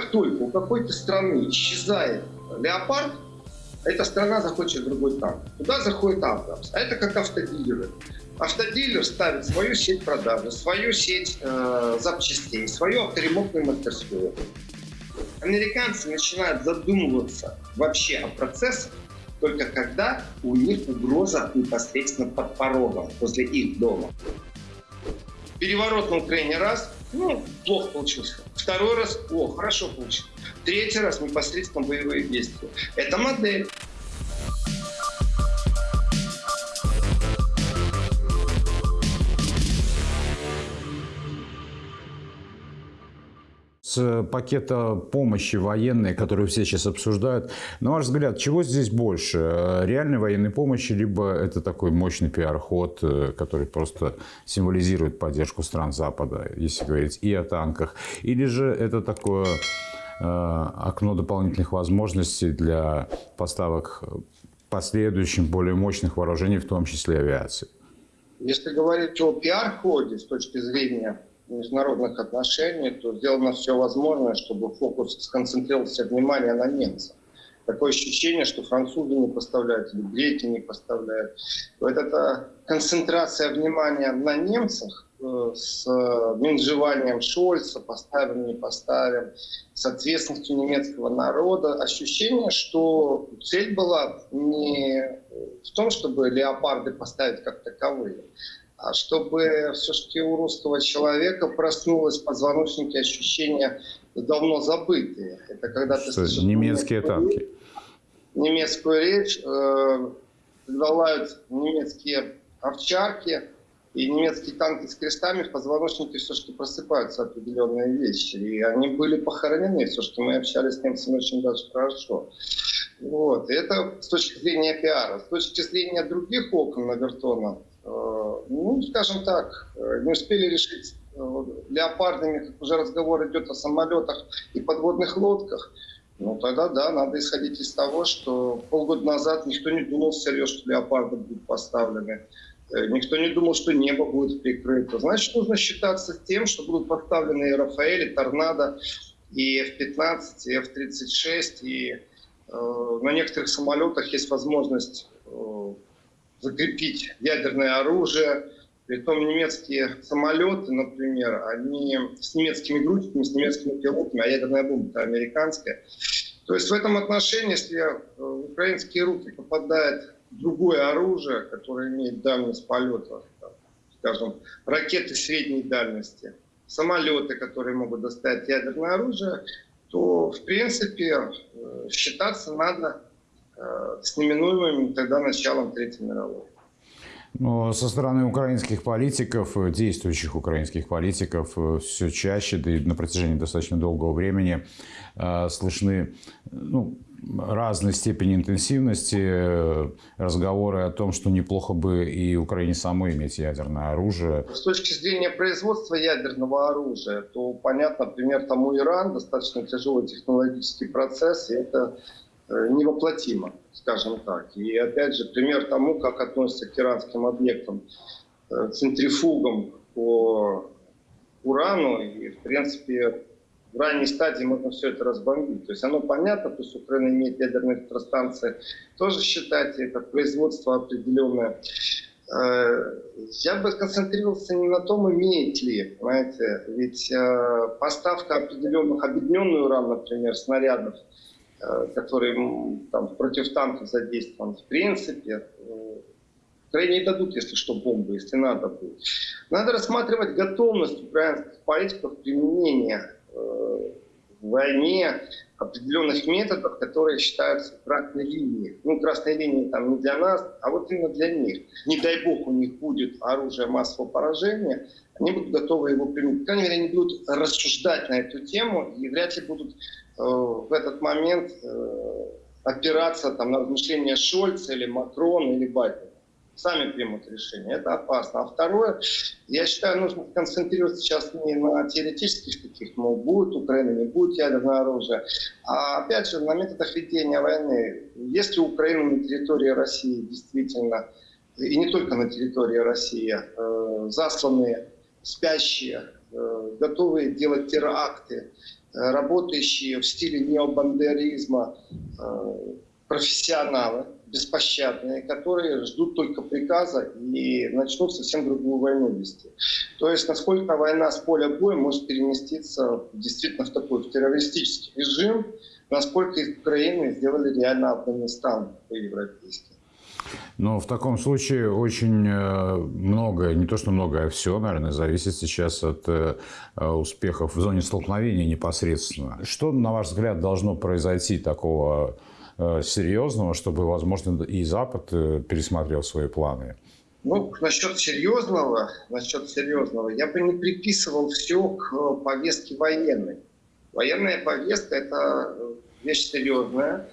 Как только у какой-то страны исчезает леопард, эта страна захочет другой танк. Туда заходит Абрамс. А это как автодилеры. Автодилер ставит свою сеть продажи, свою сеть э, запчастей, свою авторемонтную мастерскую. Американцы начинают задумываться вообще о процессах только когда у них угроза непосредственно под порогом, возле их дома. Переворот на Украине раз, ну, плохо получился. Второй раз, о, хорошо получилось. Третий раз непосредственно боевые действия. Это модель. С пакета помощи военной, которую все сейчас обсуждают. На ваш взгляд, чего здесь больше? Реальной военной помощи, либо это такой мощный пиар-ход, э, который просто символизирует поддержку стран Запада, если говорить и о танках? Или же это такое э, окно дополнительных возможностей для поставок последующим более мощных вооружений, в том числе авиации? Если говорить о пиар-ходе с точки зрения международных отношений, то сделано все возможное, чтобы фокус сконцентрировался внимание на немцах. Такое ощущение, что французы не поставляют, или греки не поставляют. Вот эта концентрация внимания на немцах э, с менжеванием Шольца, поставим, не поставим, с ответственностью немецкого народа, ощущение, что цель была не в том, чтобы леопарды поставить как таковые, чтобы все-таки у русского человека проснулось в позвоночнике ощущение давно забытые. Это когда ты слышишь немецкие танки. Немецкую речь, э, лают немецкие овчарки и немецкие танки с крестами, в позвоночнике все-таки просыпаются определенные вещи. И они были похоронены, все-таки мы общались с немцами очень даже хорошо. Вот. И это с точки зрения пиара. С точки зрения других окон на Вертона, Э, ну, скажем так, э, не успели решить э, леопардами, уже разговор идет о самолетах и подводных лодках, ну тогда да, надо исходить из того, что полгода назад никто не думал всерьез, что леопарды будут поставлены. Никто не думал, что небо будет прикрыто. Значит, нужно считаться с тем, что будут поставлены и Рафаэль, и Торнадо, и F-15, и F-36, и э, на некоторых самолетах есть возможность э, закрепить ядерное оружие. Притом немецкие самолеты, например, они с немецкими грузчиками, с немецкими пилотами, а ядерная бомба американская. То есть в этом отношении, если в украинские руки попадает другое оружие, которое имеет дальность полета, скажем, ракеты средней дальности, самолеты, которые могут доставить ядерное оружие, то, в принципе, э, считаться надо Э, с неминуемым тогда началом Третьей мировой. Но со стороны украинских политиков, э, действующих украинских политиков, э, все чаще, да и на протяжении достаточно долгого времени слышны ну, разной степени интенсивности разговоры о том, что неплохо бы и Украине самой иметь ядерное оружие. С точки зрения производства ядерного оружия, то понятно, например, тому Иран, достаточно тяжелый технологический процесс, и это Э, невоплотимо, скажем так. И опять же, пример тому, как относятся к иранским объектам, э, центрифугам по урану, и, в принципе, в ранней стадии можно все это разбомбить. То есть оно понятно, то есть Украина имеет ядерные электростанции, тоже считайте, это производство определенное. Э, я бы концентрировался не на том, имеет ли, понимаете, ведь поставка определенных, объединенный уран, например, снарядов, Э, который там, против танков задействован, в принципе, э, Украине не дадут, если что, бомбы, если надо будет. Надо рассматривать готовность украинских политиков применения э, в войне определенных методов, которые считаются красной линией. Ну, красной линией там не для нас, а вот именно для них. Не дай бог у них будет оружие массового поражения, они будут готовы его применить. По крайней мере, они будут рассуждать на эту тему и вряд ли будут Э, в этот момент э, опираться там, на размышления Шольца или Макрона или Байдена. Сами примут решение. Это опасно. А второе, я считаю, нужно концентрироваться сейчас не на теоретических таких, мол, будет Украина, не будет ядерное оружие, а опять же на методах ведения войны. Если Украина на территории России действительно, и не только на территории России, э, засланные, спящие, э, готовые делать теракты, работающие в стиле необандеризма профессионалы, беспощадные, которые ждут только приказа и начнут совсем другую войну вести. То есть насколько война с поля боя может переместиться действительно в такой в террористический режим, насколько из Украины сделали реально Афганистан по-европейски. Но в таком случае очень э, многое, не то что многое, а все, наверное, зависит сейчас от э, успехов в зоне столкновения непосредственно. Что, на ваш взгляд, должно произойти такого Э, серьезного, чтобы, возможно, и Запад э, пересмотрел свои планы? Ну, насчет серьезного, насчет серьезного, я бы не приписывал все к повестке военной. Военная повестка – это вещь серьезная,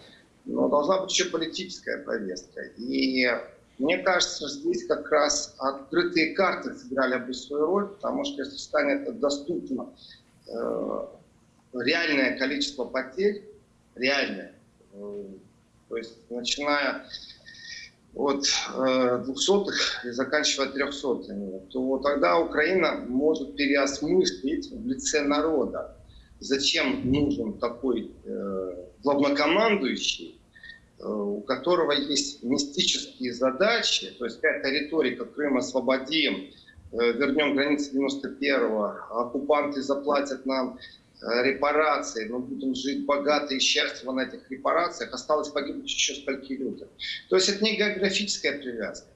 но должна быть еще политическая повестка. И мне кажется, здесь как раз открытые карты сыграли бы свою роль, потому что если станет доступно э, реальное количество потерь, реальное, то есть начиная от э, двухсотых и заканчивая трехсотыми, то тогда Украина может переосмыслить в лице народа, зачем нужен такой э, главнокомандующий, э, у которого есть мистические задачи, то есть какая-то риторика «Крым освободим», вернем границы 91-го, оккупанты заплатят нам Э, репарации, мы будем жить богато и счастливо на этих репарациях, осталось погибнуть еще столько людям. То есть это не географическая привязка.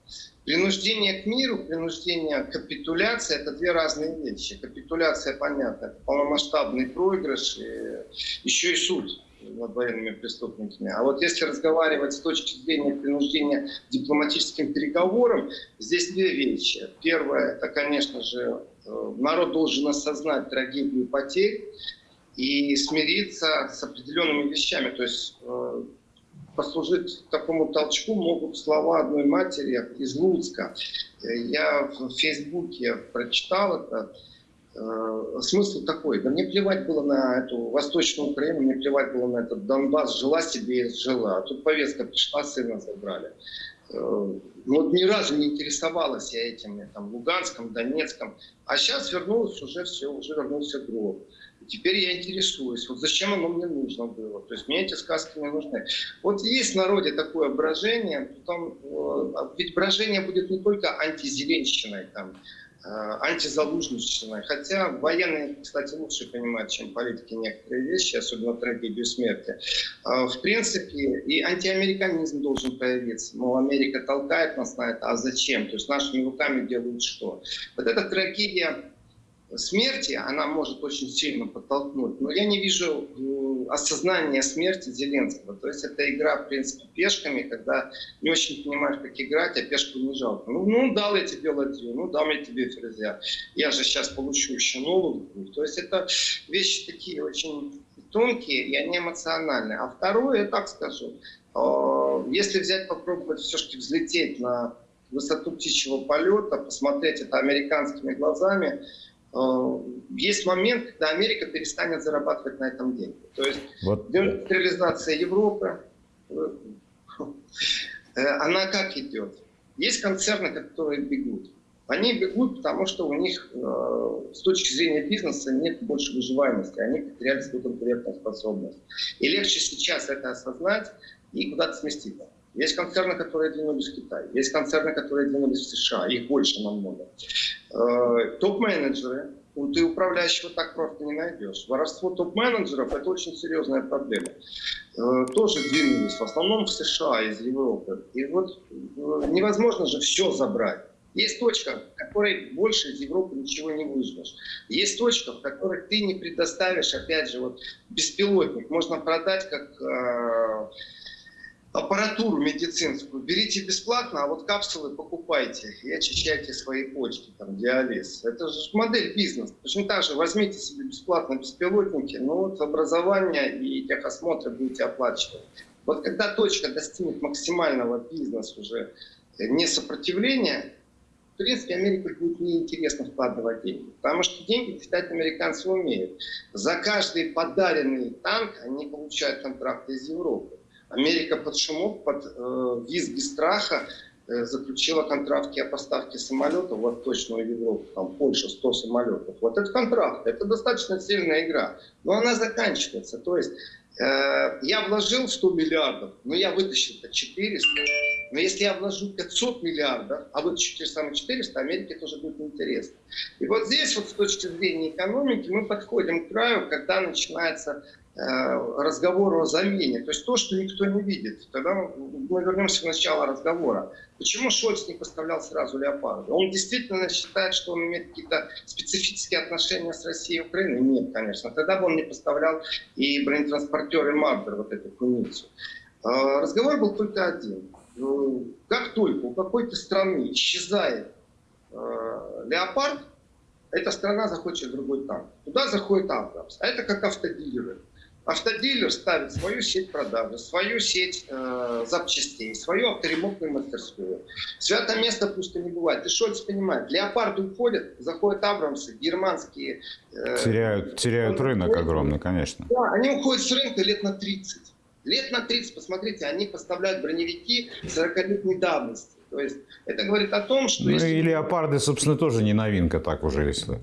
Принуждение к миру, принуждение к капитуляции – это две разные вещи. Капитуляция, понятно, это полномасштабный проигрыш, и еще и суд над военными преступниками. А вот если разговаривать с точки зрения принуждения дипломатическим переговорам, здесь две вещи. Первое – это, конечно же, Э, народ должен осознать трагедию потерь и смириться с определенными вещами. То есть э, послужить такому толчку могут слова одной матери из Луцка. Я в Фейсбуке прочитал это. Э, смысл такой, да мне плевать было на эту Восточную Украину, мне плевать было на этот Донбасс, жила себе и жила. А тут повестка пришла, сына забрали. Э, вот ни разу не интересовалась я этим, там, Луганском, Донецком. А сейчас вернулось уже все, уже вернулся гроб. Теперь я интересуюсь, вот зачем оно мне нужно было. То есть мне эти сказки не нужны. Вот есть в народе такое брожение, потом, э, ведь брожение будет не только антизеленщиной, там, Э, антизалужничной. Хотя военные, кстати, лучше понимают, чем политики некоторые вещи, особенно трагедию смерти. Э, в принципе, и антиамериканизм должен появиться. Мол, Америка толкает нас на это, а зачем? То есть нашими руками делают что? Вот эта трагедия смерти, она может очень сильно подтолкнуть. Но я не вижу осознания смерти Зеленского. То есть это игра, в принципе, пешками, когда не очень понимаешь, как играть, а пешку не жалко. Ну, ну дал я тебе ладью, ну дам я тебе ферзя. Я же сейчас получу еще новую. То есть это вещи такие очень тонкие, и они эмоциональные. А второе, я так скажу, э, если взять, попробовать все-таки взлететь на высоту птичьего полета, посмотреть это американскими глазами, есть момент, когда Америка перестанет зарабатывать на этом деньги. То есть вот. индустриализация Европы, э, она как идет? Есть концерны, которые бегут. Они бегут, потому что у них э, с точки зрения бизнеса нет больше выживаемости, они потеряли свою конкурентную способность. И легче сейчас это осознать и куда-то сместиться. Есть концерны, которые двинулись в Китай, есть концерны, которые двинулись в США, их больше намного. Э, топ-менеджеры, ты управляющего так просто не найдешь. Воровство топ-менеджеров – это очень серьезная проблема. Э, тоже двинулись, в основном в США, из Европы. И вот э, невозможно же все забрать. Есть точка, в которой больше из Европы ничего не выжмешь. Есть точка, в которой ты не предоставишь, опять же, вот беспилотник. Можно продать как аппаратуру медицинскую берите бесплатно, а вот капсулы покупайте и очищайте свои почки, там, диализ. Это же модель бизнеса. Точно так же возьмите себе бесплатно беспилотники, ну вот образование и техосмотры будете оплачивать. Вот когда точка достигнет максимального бизнеса уже не сопротивления, в принципе, Америке будет неинтересно вкладывать деньги. Потому что деньги считать американцы умеют. За каждый подаренный танк они получают контракты из Европы. Америка под шумок, под э, визги страха э, заключила контракты о поставке самолетов в Европу, там Польша 100 самолетов. Вот этот контракт, это достаточно сильная игра, но она заканчивается. То есть Э, я вложил 100 миллиардов, но я вытащил это 400. Но если я вложу 500 миллиардов, а вытащу те же самые 400, Америке тоже будет интересно. И вот здесь вот с точки зрения экономики мы подходим к краю, когда начинается разговору о замене, то есть то, что никто не видит. Тогда мы вернемся к началу разговора. Почему Шольц не поставлял сразу леопарды? Он действительно считает, что он имеет какие-то специфические отношения с Россией и Украиной? Нет, конечно. Тогда бы он не поставлял и бронетранспортеры Мардер, вот эту куницу. Э, разговор был только один. Ну, как только у какой-то страны исчезает э, леопард, эта страна захочет другой танк. Туда заходит Абрамс. А это как автодилеры. Автодилер ставит свою сеть продажи, свою сеть э, запчастей, свою авторемонтную мастерскую. Свято место пусто не бывает. И Шольц понимает, леопарды уходят, заходят Абрамсы, германские. Э, теряют теряют рынок уходят. огромный, конечно. Да, они уходят с рынка лет на 30. Лет на 30, посмотрите, они поставляют броневики 40-летней давности. То есть это говорит о том, что... Ну если... и леопарды, собственно, тоже не новинка так уже, если...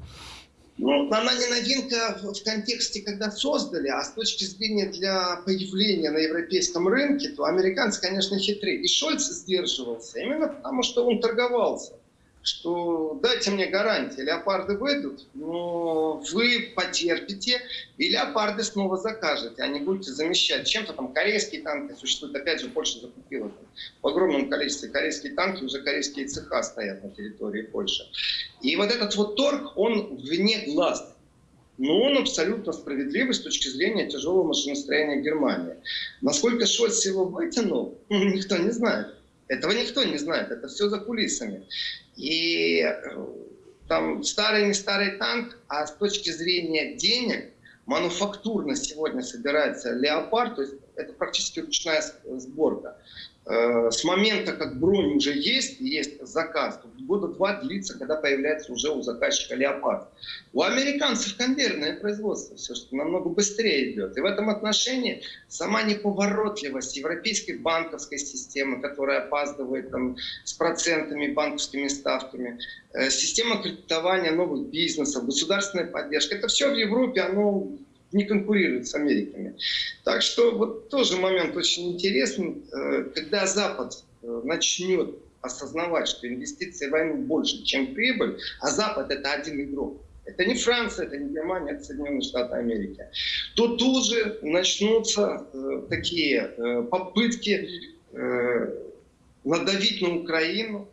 Ну, она не новинка в контексте, когда создали, а с точки зрения для появления на европейском рынке, то американцы, конечно, хитрее. И Шольц сдерживался именно потому, что он торговался что дайте мне гарантии, леопарды выйдут, но вы потерпите, и леопарды снова закажете, а не будете замещать чем-то там корейские танки существуют, опять же, Польша закупила там, в огромном количестве корейские танки, уже корейские цеха стоят на территории Польши. И вот этот вот торг, он вне глаз, но он абсолютно справедливый с точки зрения тяжелого машиностроения Германии. Насколько Шольц его вытянул, никто не знает. Этого никто не знает, это все за кулисами. И э, там старый не старый танк, а с точки зрения денег, мануфактурно сегодня собирается леопард, то есть это практически ручная сборка. Э, с момента, как бронь уже есть, есть заказ, года два длится, когда появляется уже у заказчика леопард. У американцев конвейерное производство, все что намного быстрее идет. И в этом отношении сама неповоротливость европейской банковской системы, которая опаздывает там, с процентами, банковскими ставками, э, система кредитования новых бизнесов, государственная поддержка, это все в Европе, оно не конкурирует с Америками. Так что вот тоже момент очень интересный, э, когда Запад э, начнет осознавать, что инвестиции в войну больше, чем прибыль, а Запад это один игрок. Это не Франция, это не Германия, это Соединенные Штаты Америки. То тут же начнутся э, такие попытки надавить на Украину.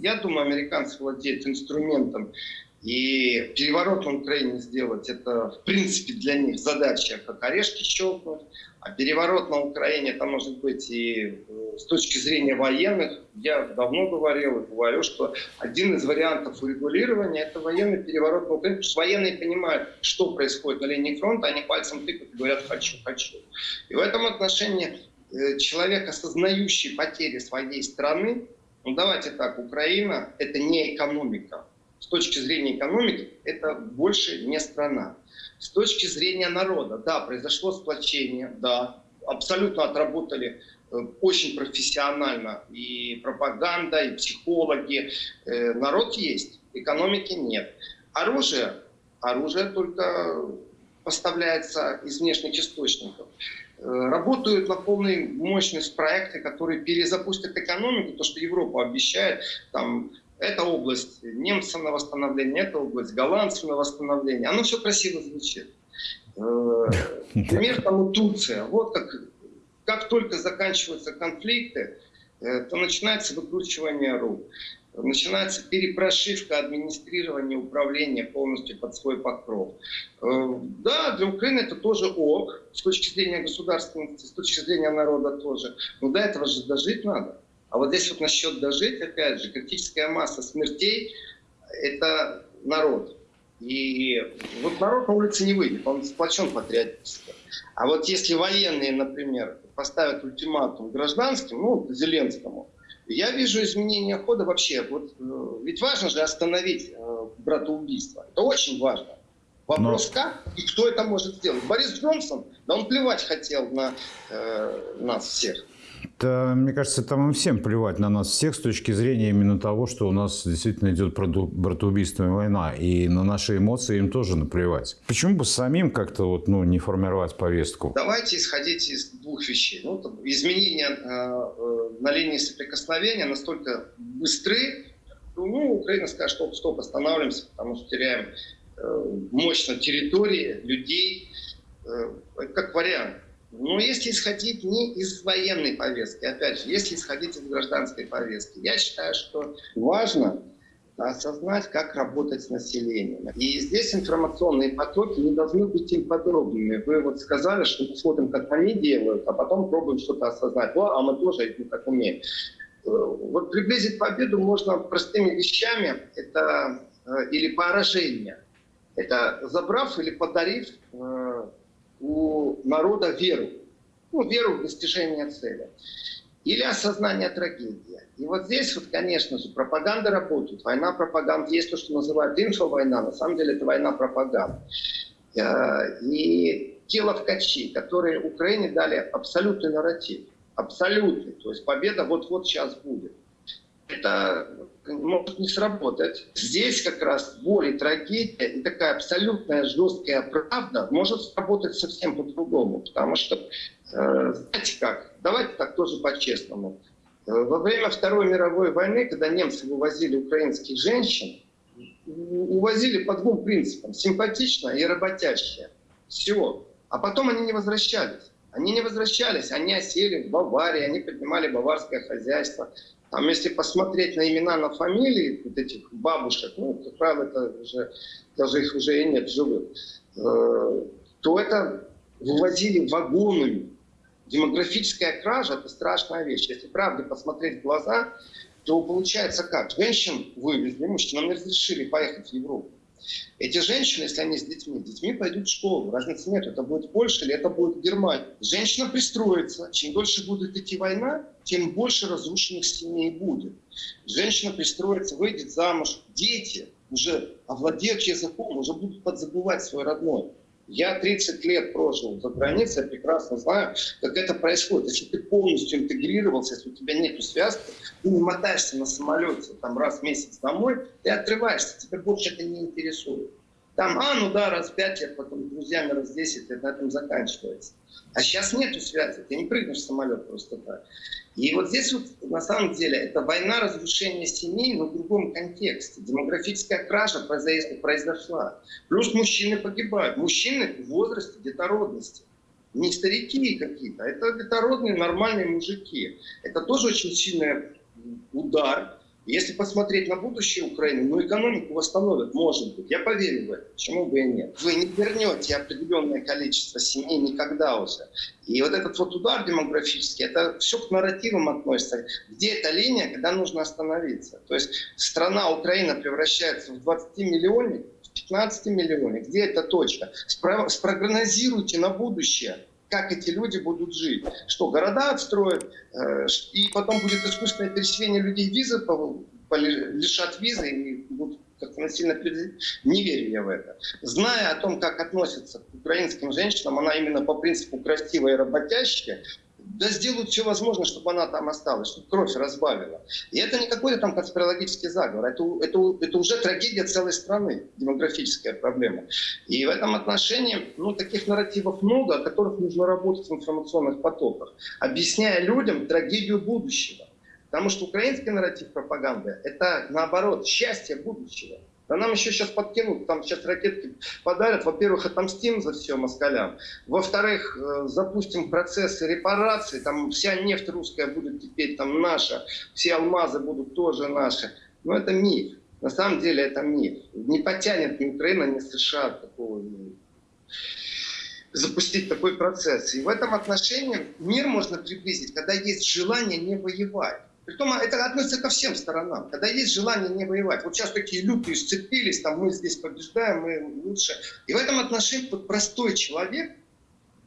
Я думаю, американцы владеют инструментом и переворот на Украине сделать, это в принципе для них задача, как орешки щелкнуть. А переворот на Украине, это может быть и э, с точки зрения военных, я давно говорил и говорю, что один из вариантов урегулирования – это военный переворот на Украине, потому что военные понимают, что происходит на линии фронта, они пальцем тыкают и говорят «хочу, хочу». И в этом отношении э, человек, осознающий потери своей страны, ну давайте так, Украина – это не экономика, с точки зрения экономики это больше не страна. С точки зрения народа, да, произошло сплочение, да, абсолютно отработали э, очень профессионально и пропаганда, и психологи. Э, народ есть, экономики нет. Оружие, оружие только поставляется из внешних источников. Э, работают на полной мощность проекты, которые перезапустят экономику, то, что Европа обещает, там это область немцев на восстановление, это область голландцев на восстановление. Оно все красиво звучит. Э, пример тому Турция. Вот как, как только заканчиваются конфликты, э, то начинается выкручивание рук. Начинается перепрошивка администрирования, управления полностью под свой покров. Э, да, для Украины это тоже ок, с точки зрения государственности, с точки зрения народа тоже. Но до этого же дожить надо. А вот здесь вот насчет дожить, опять же, критическая масса смертей – это народ. И вот народ на улице не выйдет, он сплочен патриотически. А вот если военные, например, поставят ультиматум гражданским, ну, Зеленскому, я вижу изменение хода вообще. Вот, э, ведь важно же остановить э, братоубийство. Это очень важно. Вопрос Но... как и кто это может сделать. Борис Джонсон, да он плевать хотел на э, нас всех. Да, мне кажется, там им всем плевать на нас всех с точки зрения именно того, что у нас действительно идет братоубийственная война. И на наши эмоции им тоже наплевать. Почему бы самим как-то вот, ну, не формировать повестку? Давайте исходить из двух вещей. Ну, изменения э, э, на линии соприкосновения настолько быстры, ну, Украина скажет, стоп, стоп, останавливаемся, потому что теряем э, мощно территории, людей, э, как вариант. Но если исходить не из военной повестки, опять же, если исходить из гражданской повестки, я считаю, что важно осознать, как работать с населением. И здесь информационные потоки не должны быть им подробными. Вы вот сказали, что мы смотрим, как они делают, а потом пробуем что-то осознать. О, а мы тоже это так умеем. Вот приблизить победу можно простыми вещами. Это э, или поражение. Это забрав или подарив э, у народа веру. Ну, веру в достижение цели. Или осознание трагедии. И вот здесь вот, конечно же, пропаганда работает. Война пропаганда. Есть то, что называют инфовойна. На самом деле это война пропаганды. Э, и те ловкачи, которые Украине дали абсолютный нарратив. Абсолютный. То есть победа вот-вот сейчас будет. Это может не сработать. Здесь как раз боль и трагедия, и такая абсолютная жесткая правда может сработать совсем по-другому. Потому что, э, знаете как, давайте так тоже по-честному. Э, во время Второй мировой войны, когда немцы вывозили украинских женщин, увозили по двум принципам. Симпатично и работящая. Все. А потом они не возвращались. Они не возвращались, они осели в Баварии, они поднимали баварское хозяйство. Там, если посмотреть на имена, на фамилии вот этих бабушек, ну, как правило, это уже, даже их уже и нет живых, э, то это вывозили вагонами. Демографическая кража – это страшная вещь. Если правде посмотреть в глаза, то получается как? Женщин вывезли, мужчинам не разрешили поехать в Европу. Эти женщины, если они с детьми, детьми пойдут в школу. Разницы нет, это будет Польша или это будет Германия. Женщина пристроится. Чем дольше будет идти война, тем больше разрушенных семей будет. Женщина пристроится, выйдет замуж. Дети уже овладеют языком, уже будут подзабывать свой родной. Я 30 лет прожил за границей, я прекрасно знаю, как это происходит. Если ты полностью интегрировался, если у тебя нет связки, ты не мотаешься на самолете там, раз в месяц домой, ты отрываешься, тебя больше это не интересует. Там, а, ну да, раз в пять лет, потом друзьями раз в десять лет, на этом заканчивается. А сейчас нету связи, ты не прыгнешь в самолет просто так. И вот здесь вот на самом деле это война разрушения семей, но в другом контексте. Демографическая кража произошла. Плюс мужчины погибают. Мужчины в возрасте детородности. Не старики какие-то, а это детородные нормальные мужики. Это тоже очень сильный удар если посмотреть на будущее Украины, ну, экономику восстановят, может быть. Я поверю в это. Почему бы и нет? Вы не вернете определенное количество семей никогда уже. И вот этот вот удар демографический, это все к нарративам относится. Где эта линия, когда нужно остановиться? То есть страна Украина превращается в 20 миллионник, в 15 миллионник. Где эта точка? Спро спрогнозируйте на будущее как эти люди будут жить. Что, города отстроят, э, и потом будет искусственное переселение людей, визы лишат визы и будут как-то насильно Не верю я в это. Зная о том, как относятся к украинским женщинам, она именно по принципу красивая и работящая, да сделают все возможное, чтобы она там осталась, чтобы кровь разбавила. И это не какой-то там конспирологический заговор, это, это, это уже трагедия целой страны, демографическая проблема. И в этом отношении ну, таких нарративов много, о которых нужно работать в информационных потоках, объясняя людям трагедию будущего. Потому что украинский нарратив пропаганды – это, наоборот, счастье будущего. Да нам еще сейчас подкинут, там сейчас ракетки подарят. Во-первых, отомстим за все москалям. Во-вторых, э, запустим процессы репарации. Там вся нефть русская будет теперь там наша. Все алмазы будут тоже наши. Но это миф. На самом деле это миф. Не потянет ни Украина, ни США такого запустить такой процесс. И в этом отношении мир можно приблизить, когда есть желание не воевать. Притом это относится ко всем сторонам. Когда есть желание не воевать. Вот сейчас такие лютые сцепились, там мы здесь побеждаем, мы лучше. И в этом отношении простой человек,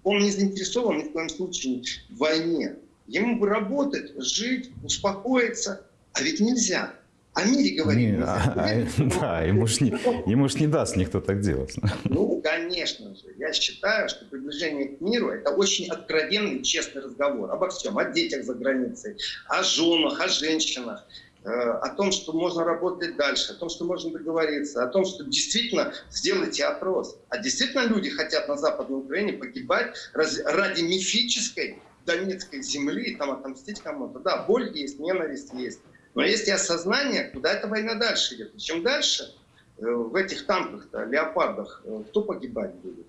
он не заинтересован ни в коем случае в войне. Ему бы работать, жить, успокоиться. А ведь нельзя. О мире говорить. Не, а, а, да, ему ж, не, ему ж не даст никто так делать. Ну, конечно же. Я считаю, что приближение к миру – это очень откровенный, честный разговор обо всем. О детях за границей, о женах, о женщинах э, о том, что можно работать дальше, о том, что можно договориться, о том, что действительно сделайте опрос. А действительно люди хотят на Западной Украине погибать ради мифической Донецкой земли, там отомстить кому-то. Да, боль есть, ненависть есть. Но есть и осознание, куда эта война дальше идет. И чем дальше э, в этих танках-то, леопардах, э, кто погибать будет?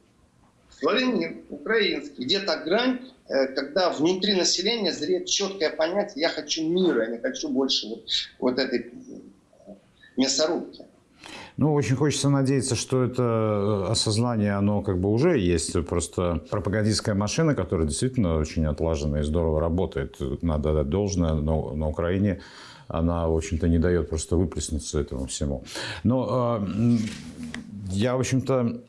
Славянин, украинский. Где-то грань, э, когда внутри населения зреет четкое понятие, я хочу мира, я не хочу больше вот, вот этой мясорубки. Ну, очень хочется надеяться, что это осознание, оно как бы уже есть. Просто пропагандистская машина, которая действительно очень отлажена и здорово работает. Надо дать должное. Но на Украине она, в общем-то, не дает просто выплеснуться этому всему. Но э, я, в общем-то,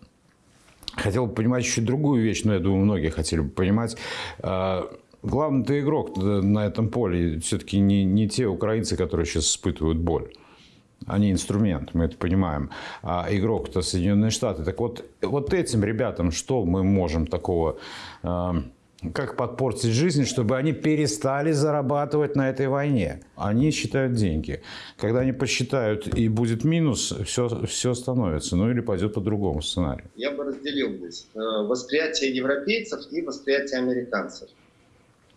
хотел бы понимать еще другую вещь, но я думаю, многие хотели бы понимать. Э, главный-то игрок на этом поле все-таки не, не те украинцы, которые сейчас испытывают боль. Они инструмент, мы это понимаем. А игрок-то Соединенные Штаты. Так вот, вот этим ребятам что мы можем такого... Э, как подпортить жизнь, чтобы они перестали зарабатывать на этой войне. Они считают деньги. Когда они посчитают и будет минус, все, все остановится. Ну или пойдет по другому сценарию. Я бы разделил здесь э, восприятие европейцев и восприятие американцев.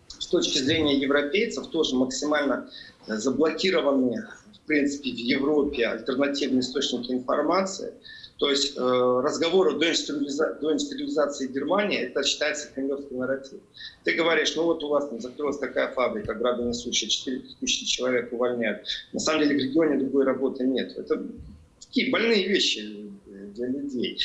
С точки зрения европейцев тоже максимально заблокированы в принципе в Европе альтернативные источники информации – то есть э, разговор о доиндустриализации Германии, это считается кремлевский нарратив. Ты говоришь, ну вот у вас там закрылась такая фабрика, градонесущая, 4 тысячи человек увольняют. На самом деле в регионе другой работы нет. Это такие больные вещи для людей.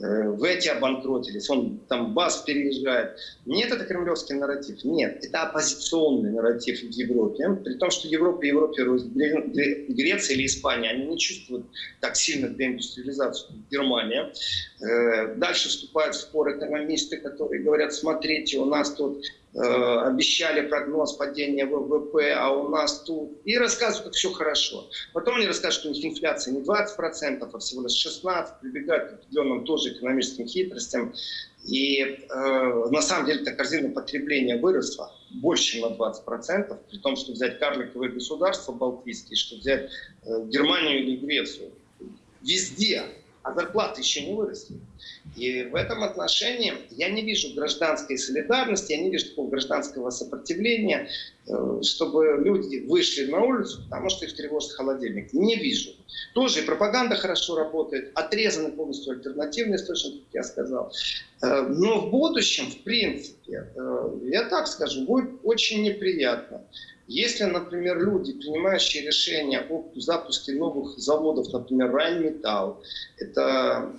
Э, в эти обанкротились, он там БАС переезжает. Нет, это кремлевский нарратив. Нет, это оппозиционный нарратив в Европе. При том, что Европа Европе, Греция или Испания, они не чувствуют так сильно деиндустриализацию, как Германия. Э, дальше вступают в спор экономисты, которые говорят, смотрите, у нас тут Э, обещали прогноз падения ВВП, а у нас тут... И рассказывают, как все хорошо. Потом они расскажут, что у них инфляция не 20%, а всего лишь 16%, прибегают к определенным тоже экономическим хитростям. И э, на самом деле эта корзина потребления выросла больше, на 20%, при том, что взять карликовые государства балтийские, что взять э, Германию или Грецию. Везде а зарплаты еще не выросли. И в этом отношении я не вижу гражданской солидарности, я не вижу такого гражданского сопротивления, э, чтобы люди вышли на улицу, потому что их тревожит холодильник. Не вижу. Тоже и пропаганда хорошо работает, отрезаны полностью альтернативные источники, как я сказал. Э, но в будущем, в принципе, э, я так скажу, будет очень неприятно. Если, например, люди, принимающие решения о запуске новых заводов, например, Райнметалл, это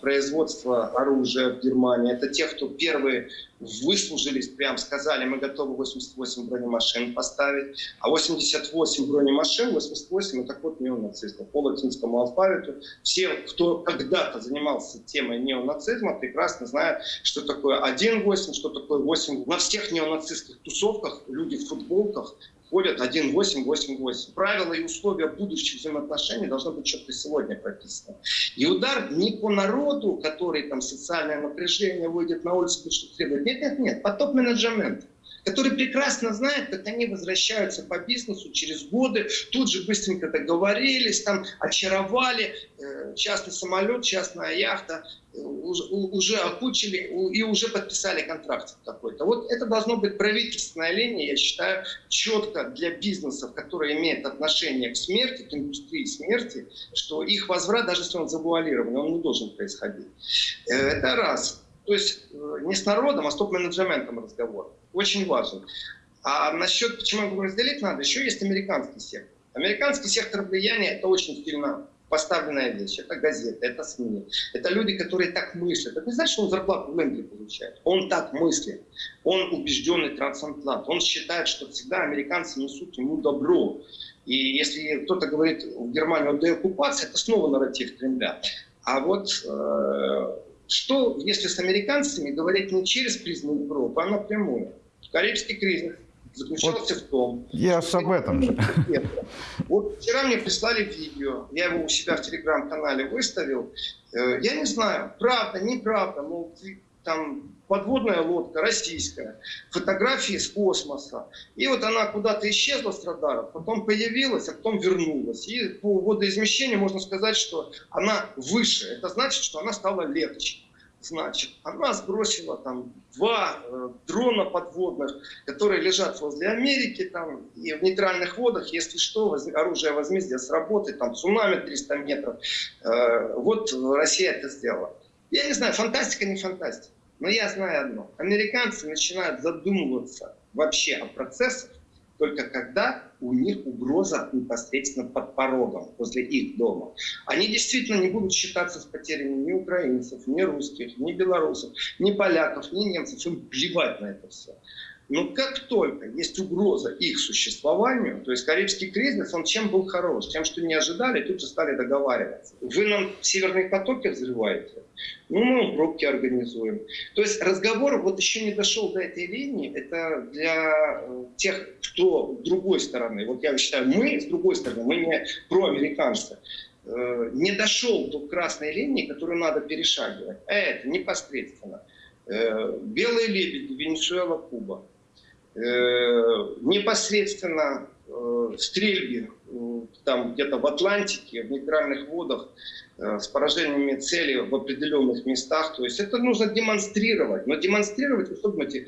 производство оружия в Германии, это те, кто первые выслужились, прям сказали, мы готовы 88 бронемашин поставить, а 88 бронемашин, 88 это код неонацистов по латинскому алфавиту. Все, кто когда-то занимался темой неонацизма, прекрасно знают, что такое 1.8, что такое 8. На всех неонацистских тусовках люди в футболках ходят 1.8.8.8. Правила и условия будущих взаимоотношений должны быть четко сегодня прописаны. И удар не по народу, который там социальное напряжение выйдет на улицу, что требует. Нет, нет, нет, по топ-менеджменту который прекрасно знает, как они возвращаются по бизнесу через годы, тут же быстренько договорились, там очаровали, э, частный самолет, частная яхта, э, уже, окучили и уже подписали контракт какой-то. Вот это должно быть правительственная линия, я считаю, четко для бизнесов, которые имеют отношение к смерти, к индустрии смерти, что их возврат, даже если он завуалирован, он не должен происходить. Э, это раз. То есть не с народом, а с топ-менеджментом разговор очень важен. А насчет, почему говорю, разделить надо, еще есть американский сектор. Американский сектор влияния – это очень сильно поставленная вещь. Это газеты, это СМИ. Это люди, которые так мыслят. Это не значит, что он зарплату в Индии получает. Он так мыслит. Он убежденный трансатлант. Он считает, что всегда американцы несут ему добро. И если кто-то говорит в Германии о деоккупации, это снова нарратив Кремля. А вот э, что, если с американцами говорить не через призму Европы, а напрямую? Карибский кризис, заключался вот в том... Я что об этом же. Вот вчера мне прислали видео, я его у себя в телеграм-канале выставил. Э, я не знаю, правда, неправда, но там подводная лодка российская, фотографии с космоса. И вот она куда-то исчезла с радаров, потом появилась, а потом вернулась. И по водоизмещению можно сказать, что она выше. Это значит, что она стала легче. Значит, она сбросила там два э, дрона подводных, которые лежат возле Америки там и в нейтральных водах, если что, воз, оружие возмездия сработает, там цунами 300 метров. Э, вот Россия это сделала. Я не знаю, фантастика, не фантастика. Но я знаю одно. Американцы начинают задумываться вообще о процессах, только когда у них угроза непосредственно под порогом, возле их дома. Они действительно не будут считаться с потерями ни украинцев, ни русских, ни белорусов, ни поляков, ни немцев. Им плевать на это все. Но как только есть угроза их существованию, то есть Карибский кризис, он чем был хорош? Тем, что не ожидали, тут же стали договариваться. Вы нам северные потоки взрываете? Ну, мы пробки организуем. То есть разговор вот еще не дошел до этой линии. Это для э, тех, кто с другой стороны. Вот я считаю, мы с другой стороны, мы не проамериканцы э, не дошел до красной линии, которую надо перешагивать. А это непосредственно. Э, Белые лебеди, Венесуэла, Куба. Э, непосредственно э, стрельбе э, там где-то в Атлантике, в нейтральных водах, с поражениями цели в определенных местах. То есть это нужно демонстрировать. Но демонстрировать, вы думаете,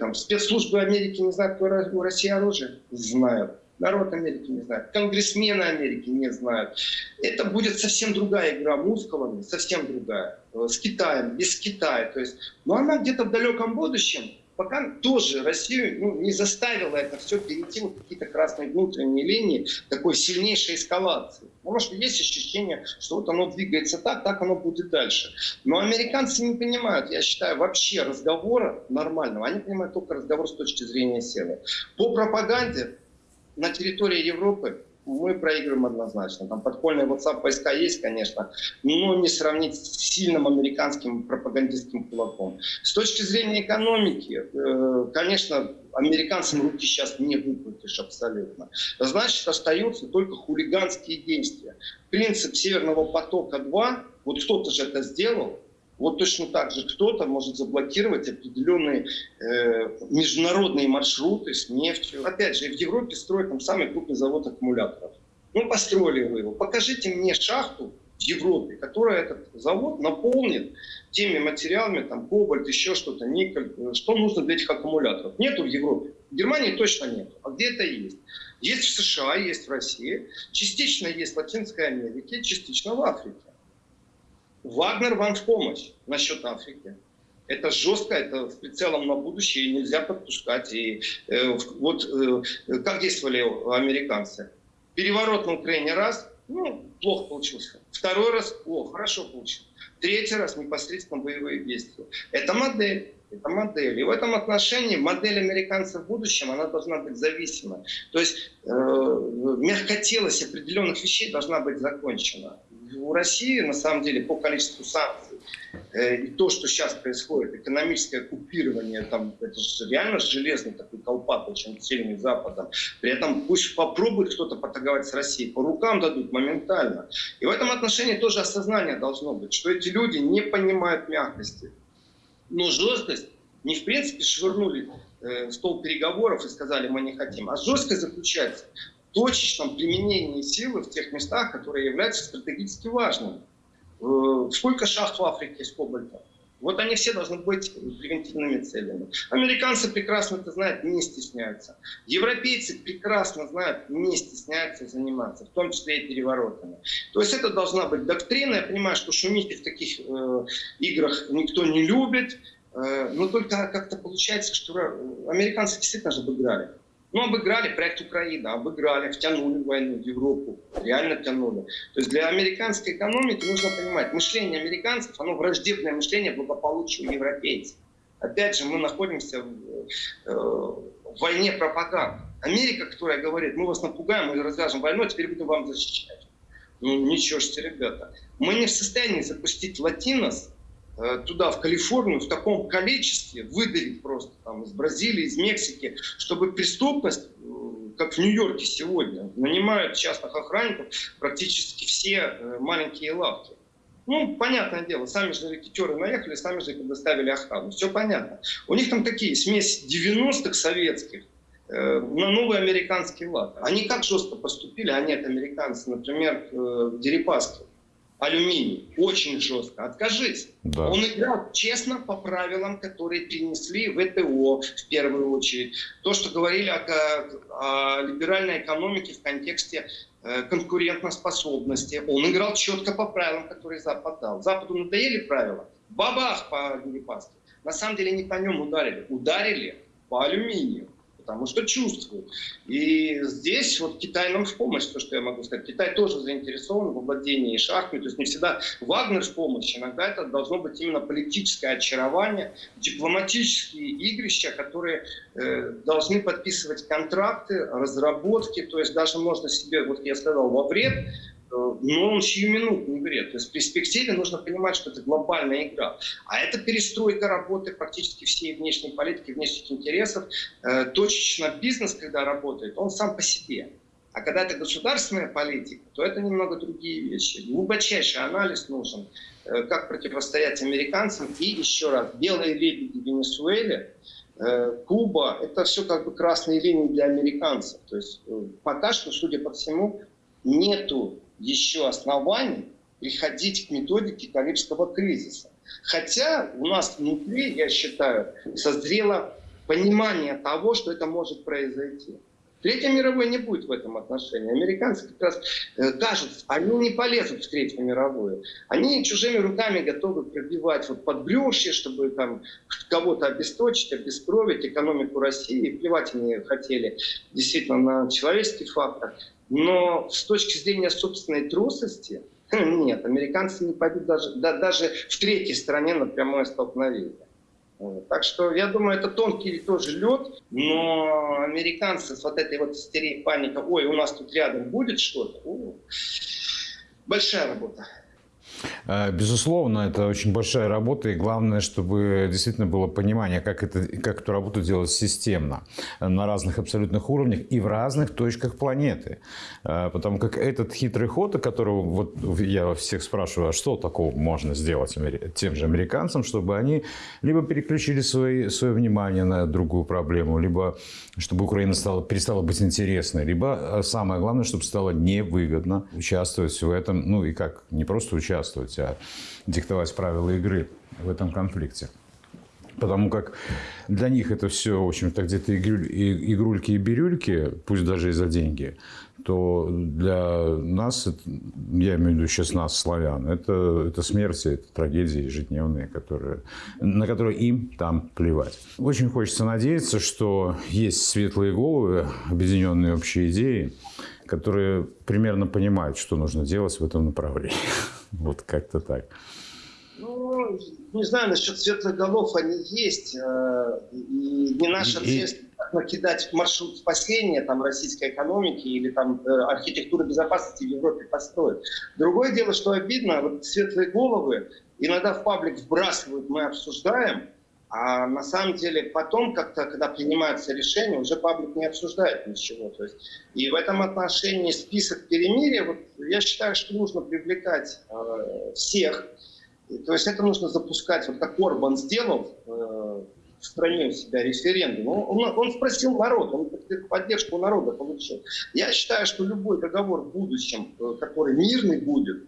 там, спецслужбы Америки не знают, какое у России оружие? Знают. Народ Америки не знает. Конгрессмены Америки не знают. Это будет совсем другая игра мускулами, совсем другая. С Китаем, без Китая. То есть, но она где-то в далеком будущем пока тоже Россию ну, не заставила это все перейти в какие-то красные внутренние линии такой сильнейшей эскалации. Потому что есть ощущение, что вот оно двигается так, так оно будет дальше. Но американцы не понимают, я считаю, вообще разговора нормального. Они понимают только разговор с точки зрения силы. По пропаганде на территории Европы мы проигрываем однозначно. Там подпольные WhatsApp войска есть, конечно, но не сравнить с сильным американским пропагандистским кулаком. С точки зрения экономики, э, конечно, американцам руки сейчас не выкрутишь абсолютно. Значит, остаются только хулиганские действия. Принцип Северного потока-2, вот кто-то же это сделал, вот точно так же кто-то может заблокировать определенные э, международные маршруты с нефтью. Опять же, в Европе строят там самый крупный завод аккумуляторов. Ну, построили вы его. Покажите мне шахту в Европе, которая этот завод наполнит теми материалами, там, кобальт, еще что-то, никель, что нужно для этих аккумуляторов. Нету в Европе. В Германии точно нет. А где это есть? Есть в США, есть в России, частично есть в Латинской Америке, частично в Африке. Вагнер вам в помощь насчет Африки. Это жестко, это с прицелом на будущее, нельзя подпускать. И э, вот э, как действовали американцы? Переворот на Украине раз, ну, плохо получился. Второй раз, о, хорошо получился. Третий раз непосредственно боевые действия. Это модель. Это модель. И в этом отношении модель американцев в будущем, она должна быть зависимой. То есть э, мягкотелость определенных вещей должна быть закончена у России, на самом деле, по количеству санкций, э, и то, что сейчас происходит, экономическое купирование, там, это же реально железный такой колпак, очень сильный Западом. При этом пусть попробует кто-то поторговать с Россией, по рукам дадут моментально. И в этом отношении тоже осознание должно быть, что эти люди не понимают мягкости. Но жесткость не в принципе швырнули э, стол переговоров и сказали, мы не хотим. А жесткость заключается точечном применении силы в тех местах, которые являются стратегически важными. Э, сколько шахт в Африке с кобальта? Вот они все должны быть превентивными целями. Американцы прекрасно это знают, не стесняются. Европейцы прекрасно знают, не стесняются заниматься, в том числе и переворотами. То есть это должна быть доктрина. Я понимаю, что шумите в таких э, играх никто не любит. Э, но только как-то получается, что американцы действительно же обыграли. Ну, обыграли проект Украина, обыграли, втянули войну в Европу, реально втянули. То есть для американской экономики нужно понимать, мышление американцев, оно враждебное мышление благополучию европейцев. Опять же, мы находимся в, э, в войне пропаганды. Америка, которая говорит, мы вас напугаем, мы развяжем войну, а теперь будем вам защищать. Ну, ничего себе, ребята. Мы не в состоянии запустить латинос туда, в Калифорнию, в таком количестве, выдавить просто там из Бразилии, из Мексики, чтобы преступность, э, как в Нью-Йорке сегодня, нанимают частных охранников практически все э, маленькие лавки. Ну, понятное дело, сами же рекетеры наехали, сами же предоставили охрану. Все понятно. У них там такие смесь 90-х советских э, на новый американский лад. Они как жестко поступили, они это американцы, например, э, в Дерипаске. Алюминий. Очень жестко. Откажись. Да. Он играл честно по правилам, которые принесли ВТО в первую очередь. То, что говорили о, о либеральной экономике в контексте Э, конкурентоспособности. Он играл четко по правилам, которые Запад дал. Западу надоели правила. Бабах по Дерипаске. На самом деле не по нем ударили. Ударили по алюминию потому что чувствуют. И здесь вот Китай нам в помощь, то, что я могу сказать. Китай тоже заинтересован в владении шахтами, то есть не всегда Вагнер в помощь, иногда это должно быть именно политическое очарование, дипломатические игрища, которые э, должны подписывать контракты, разработки, то есть даже можно себе, вот я сказал, во вред но он сиюминутный вред. То есть в перспективе нужно понимать, что это глобальная игра. А это перестройка работы практически всей внешней политики, внешних интересов. Э, точечно бизнес, когда работает, он сам по себе. А когда это государственная политика, то это немного другие вещи. Глубочайший анализ нужен, э, как противостоять американцам. И еще раз, белые лебеди в Венесуэле, э, Куба, это все как бы красные линии для американцев. То есть пока что, судя по всему, нету еще оснований приходить к методике Карибского кризиса. Хотя у нас внутри, я считаю, созрело понимание того, что это может произойти. Третья мировой не будет в этом отношении. Американцы как раз э, кажется, они не полезут в Третью мировую. Они чужими руками готовы пробивать вот подбрюшье, чтобы там кого-то обесточить, обескровить экономику России. Плевать они хотели действительно на человеческий фактор. Но с точки зрения собственной трусости, нет, американцы не пойдут даже, да, даже в третьей стране на прямое столкновение. Так что я думаю, это тонкий тоже лед, но американцы с вот этой вот истерией паника, ой, у нас тут рядом будет что-то, большая работа. Э, безусловно, это очень большая работа, и главное, чтобы действительно было понимание, как, это, как эту работу делать системно, на разных абсолютных уровнях и в разных точках планеты. Э, потому как этот хитрый ход, о котором вот я всех спрашиваю, а что такого можно сделать тем же американцам, чтобы они либо переключили свои, свое внимание на другую проблему, либо чтобы Украина стала, перестала быть интересной, либо э, самое главное, чтобы стало невыгодно участвовать в этом, ну и как, не просто участвовать, а диктовать правила игры в этом конфликте. Потому как для них это все, в общем-то, где-то игрульки и бирюльки, пусть даже и за деньги, то для нас, я имею в виду сейчас нас, славян, это, это смерти, это трагедии ежедневные, которые, на которые им там плевать. Очень хочется надеяться, что есть светлые головы, объединенные общей идеей, которые примерно понимают, что нужно делать в этом направлении. Вот как-то так. Ну, не знаю, насчет светлых голов они есть. Э, и не наша цель накидать маршрут спасения там, российской экономики или там, э, архитектуры безопасности в Европе построить. Другое дело, что обидно, вот светлые головы иногда в паблик вбрасывают, мы обсуждаем, а на самом деле потом, как-то, когда принимаются решения, уже паблик не обсуждает ничего. То есть, и в этом отношении список перемирия, вот, я считаю, что нужно привлекать э, всех. То есть это нужно запускать, вот как Орбан сделал э, в стране у себя референдум. Он, он, он спросил народ, он поддержку народа получил. Я считаю, что любой договор в будущем, э, который мирный будет,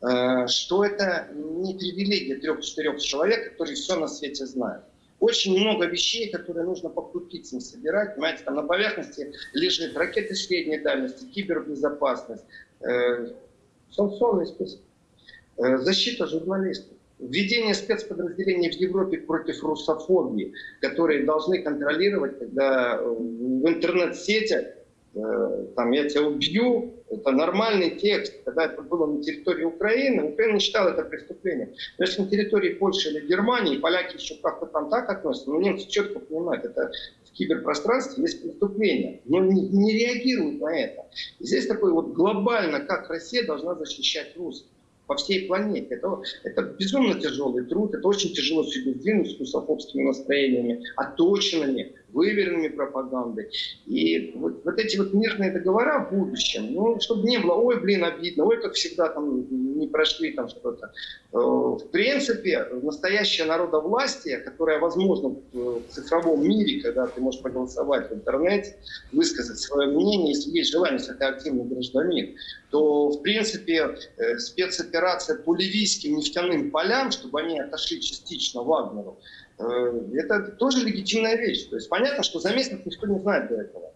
э, что это не привилегия трех-четырех человек, которые все на свете знают очень много вещей, которые нужно по крупицам собирать. Понимаете, там на поверхности лежит ракеты средней дальности, кибербезопасность, э, санкционный список, э, защита журналистов, введение спецподразделений в Европе против русофобии, которые должны контролировать, когда э, в интернет-сетях Э, там, я тебя убью, это нормальный текст. Когда это было на территории Украины, Украина не считала это преступлением. Но если на территории Польши или Германии, поляки еще как-то там так относятся, но немцы четко понимают, это в киберпространстве есть преступление, но не, не реагируют на это. И здесь такой вот глобально, как Россия должна защищать русских. по всей планете. Это, это безумно тяжелый труд, это очень тяжело себе сдвинуть с русофобскими настроениями, оточенными, выверенными пропагандой. И вот, вот эти вот мирные договора в будущем, ну, чтобы не было, ой, блин, обидно, ой, как всегда там не прошли там что-то. Э, В принципе, настоящее народовластие, которое возможно в цифровом мире, когда ты можешь проголосовать в интернете, высказать свое мнение, если есть желание, если ты активный гражданин, то, в принципе, э, спецоперация по ливийским нефтяным полям, чтобы они отошли частично Вагнеру, э, это тоже легитимная вещь. То есть понятно, что за месяц никто не знает до этого.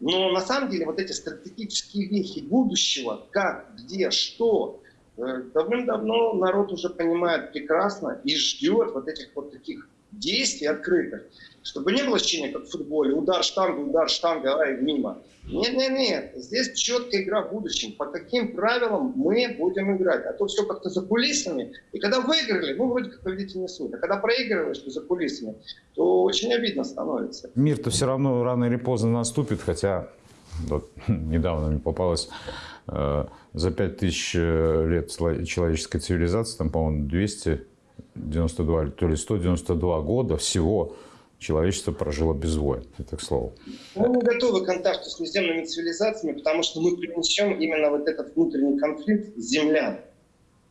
Но на самом деле вот эти стратегические вехи будущего, как, где, что, э, давным-давно народ уже понимает прекрасно и ждет вот этих вот таких действий открытых, чтобы не было ощущения, как в футболе, удар штанга, удар штанга, ай, мимо. Нет, нет, нет, здесь четкая игра в будущем. По каким правилам мы будем играть? А то все как-то за кулисами. И когда выиграли, ну, вроде как победитель не суд. А когда проигрываешь за кулисами, то очень обидно становится. Мир-то все равно рано или поздно наступит, хотя вот, недавно мне попалось э, за 5000 лет сло- человеческой цивилизации, там, по-моему, 292, то ли 192 года всего человечество прожило без войн. Это к слову. Мы не готовы к контакту с наземными цивилизациями, потому что мы принесем именно вот этот внутренний конфликт землян,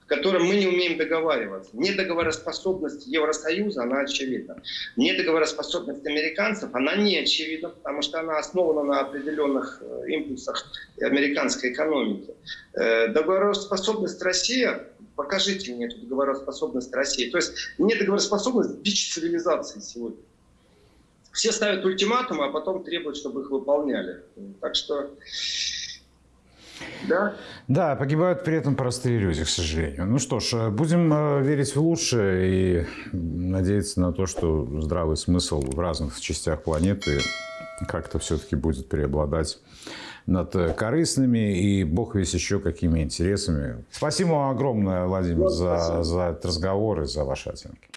в котором мы не умеем договариваться. Недоговороспособность Евросоюза, она очевидна. Недоговороспособность американцев, она не очевидна, потому что она основана на определенных э, импульсах американской экономики. Э, Договороспособность России, покажите мне эту договороспособность России. То есть недоговороспособность – бич цивилизации сегодня все ставят ультиматумы, а потом требуют, чтобы их выполняли. Так что, да. Да, погибают при этом простые люди, к сожалению. Ну что ж, будем э, верить в лучшее и надеяться на то, что здравый смысл в разных частях планеты как-то все-таки будет преобладать над корыстными и бог весь еще какими интересами. Спасибо вам огромное, Владимир, за, за этот разговор и за ваши оценки.